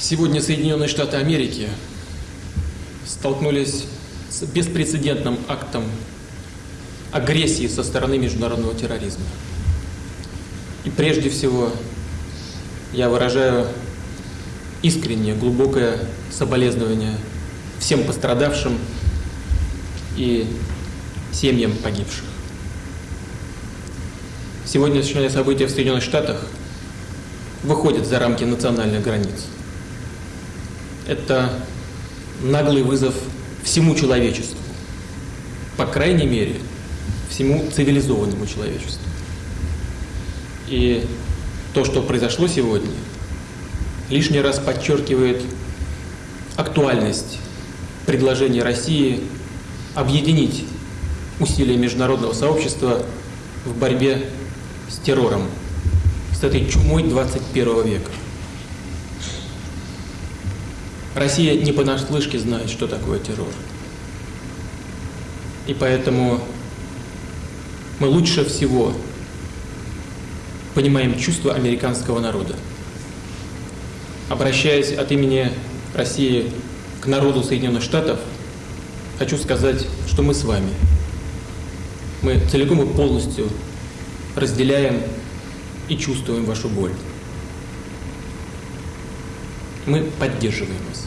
Сегодня Соединенные Штаты Америки столкнулись с беспрецедентным актом агрессии со стороны международного терроризма. И прежде всего я выражаю искреннее, глубокое соболезнование всем пострадавшим и семьям погибших. Сегодняшнее событие в Соединенных Штатах выходит за рамки национальных границ. Это наглый вызов всему человечеству, по крайней мере, всему цивилизованному человечеству. И то, что произошло сегодня, лишний раз подчеркивает актуальность предложения России объединить усилия международного сообщества в борьбе с террором, с этой чумой 21 века. Россия не понаслышке знает, что такое террор. И поэтому мы лучше всего понимаем чувства американского народа. Обращаясь от имени России к народу Соединенных Штатов, хочу сказать, что мы с вами. Мы целиком и полностью разделяем и чувствуем вашу боль. Мы поддерживаем вас.